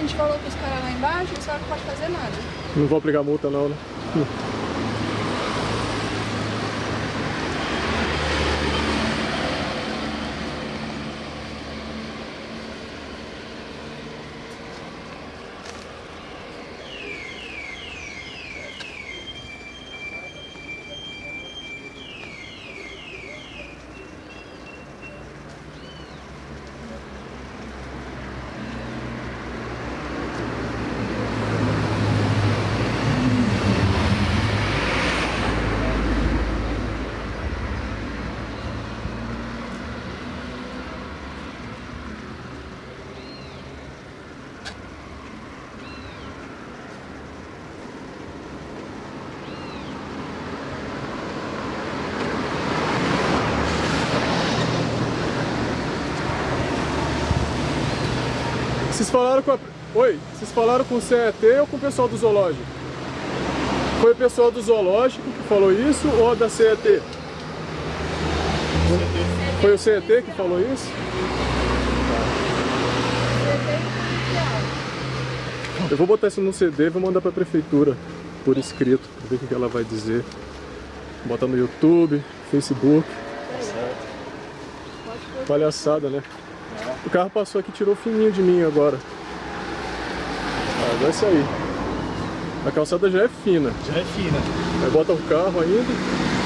gente falou pros caras lá embaixo, os caras não pode fazer nada. Não vou aplicar multa não, né? Vocês falaram com a... Oi, vocês falaram com o CET ou com o pessoal do zoológico? Foi o pessoal do zoológico que falou isso ou da CET? Foi o CET que falou isso? Eu vou botar isso no CD e vou mandar pra prefeitura por escrito, pra ver o que ela vai dizer. Botar no YouTube, Facebook. Palhaçada, né? O carro passou aqui e tirou fininho de mim agora. Vai sair. A calçada já é fina. Já é fina. Aí bota o carro ainda.